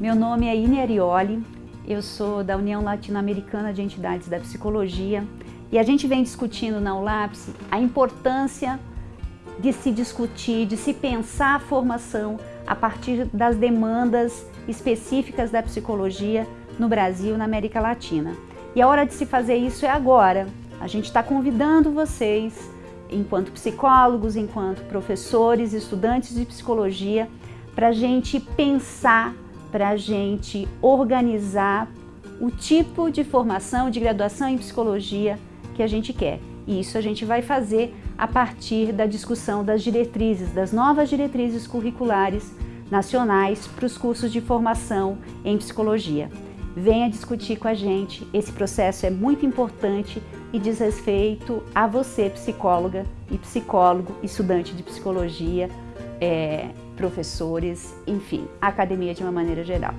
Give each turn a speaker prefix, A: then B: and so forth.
A: Meu nome é Ine Arioli, eu sou da União Latino-Americana de Entidades da Psicologia e a gente vem discutindo na ULAPS a importância de se discutir, de se pensar a formação a partir das demandas específicas da psicologia no Brasil e na América Latina. E a hora de se fazer isso é agora. A gente está convidando vocês, enquanto psicólogos, enquanto professores, estudantes de psicologia, para a gente pensar para a gente organizar o tipo de formação, de graduação em psicologia que a gente quer. E isso a gente vai fazer a partir da discussão das diretrizes, das novas diretrizes curriculares nacionais para os cursos de formação em psicologia. Venha discutir com a gente, esse processo é muito importante e diz respeito a você, psicóloga e psicólogo, estudante de psicologia, é, professores, enfim, academia de uma maneira geral.